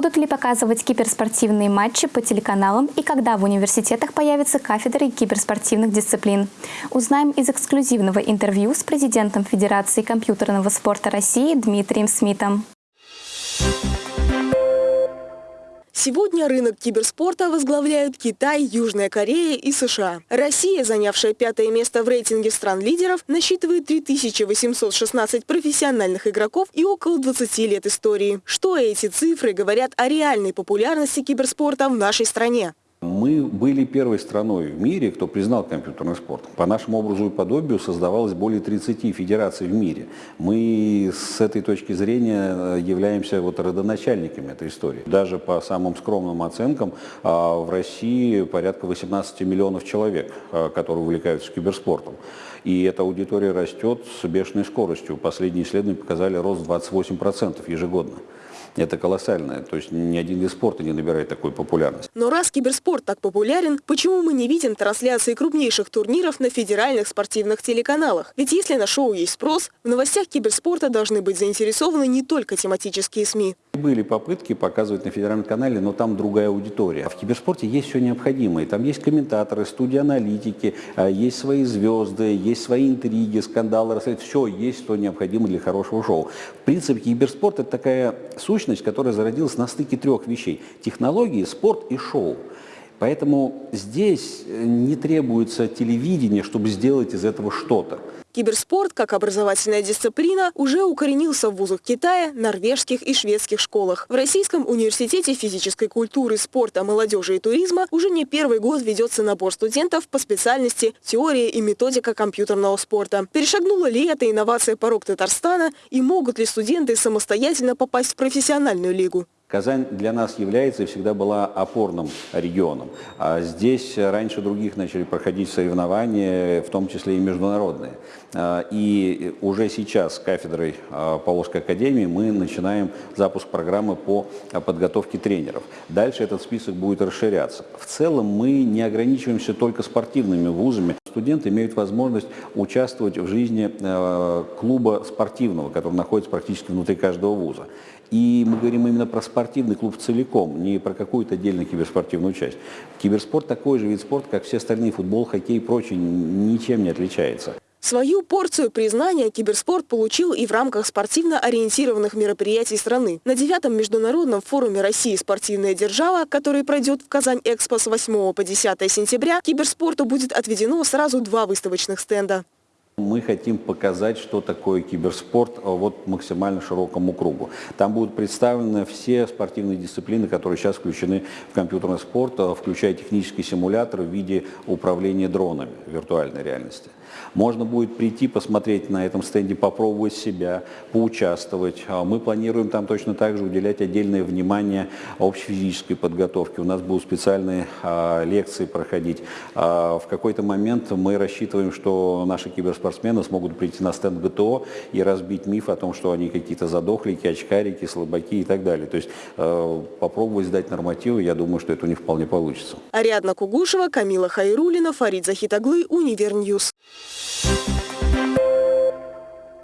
Будут ли показывать киберспортивные матчи по телеканалам и когда в университетах появятся кафедры киберспортивных дисциплин? Узнаем из эксклюзивного интервью с президентом Федерации компьютерного спорта России Дмитрием Смитом. Сегодня рынок киберспорта возглавляют Китай, Южная Корея и США. Россия, занявшая пятое место в рейтинге стран-лидеров, насчитывает 3816 профессиональных игроков и около 20 лет истории. Что эти цифры говорят о реальной популярности киберспорта в нашей стране? Мы были первой страной в мире, кто признал компьютерный спорт. По нашему образу и подобию создавалось более 30 федераций в мире. Мы с этой точки зрения э, являемся вот родоначальниками этой истории. Даже по самым скромным оценкам а, в России порядка 18 миллионов человек, а, которые увлекаются киберспортом. И эта аудитория растет с бешеной скоростью. Последние исследования показали рост 28% ежегодно. Это колоссальное. То есть ни один вид спорта не набирает такой популярности. Но раз киберспорт так популярен, почему мы не видим трансляции крупнейших турниров на федеральных спортивных телеканалах? Ведь если на шоу есть спрос, в новостях киберспорта должны быть заинтересованы не только тематические СМИ. Были попытки показывать на федеральном канале, но там другая аудитория. В киберспорте есть все необходимое. Там есть комментаторы, студии аналитики, а, есть свои звезды, есть свои интриги, скандалы. Все есть, что необходимо для хорошего шоу. В принципе, киберспорт – это такая сущность, которая зародилась на стыке трех вещей. Технологии, спорт и шоу. Поэтому здесь э, не требуется телевидение, чтобы сделать из этого что-то. Киберспорт, как образовательная дисциплина, уже укоренился в вузах Китая, норвежских и шведских школах. В Российском университете физической культуры, спорта, молодежи и туризма уже не первый год ведется набор студентов по специальности «Теория и методика компьютерного спорта». Перешагнула ли эта инновация порог Татарстана и могут ли студенты самостоятельно попасть в профессиональную лигу? Казань для нас является и всегда была опорным регионом. А здесь раньше других начали проходить соревнования, в том числе и международные. А, и уже сейчас с кафедрой а, Павловской академии мы начинаем запуск программы по подготовке тренеров. Дальше этот список будет расширяться. В целом мы не ограничиваемся только спортивными вузами. Студенты имеют возможность участвовать в жизни клуба спортивного, который находится практически внутри каждого вуза. И мы говорим именно про спортивный клуб целиком, не про какую-то отдельную киберспортивную часть. Киберспорт такой же вид спорта, как все остальные, футбол, хоккей и прочее, ничем не отличается. Свою порцию признания киберспорт получил и в рамках спортивно ориентированных мероприятий страны. На девятом международном форуме России «Спортивная держава», который пройдет в Казань-Экспо с 8 по 10 сентября, киберспорту будет отведено сразу два выставочных стенда. Мы хотим показать, что такое киберспорт а, вот максимально широкому кругу. Там будут представлены все спортивные дисциплины, которые сейчас включены в компьютерный спорт, а, включая технический симулятор в виде управления дронами виртуальной реальности. Можно будет прийти, посмотреть на этом стенде, попробовать себя, поучаствовать. А, мы планируем там точно так же уделять отдельное внимание общефизической подготовке. У нас будут специальные лекции проходить. В какой-то момент мы рассчитываем, что наши киберспортсмены спортсмены смогут прийти на стенд ГТО и разбить миф о том, что они какие-то задохлики, очкарики, слабаки и так далее. То есть э, попробовать сдать нормативы, я думаю, что это них вполне получится. Ариадна Кугушева, Камила Хайрулина, Фарид Захитаглы, Универ News. Thank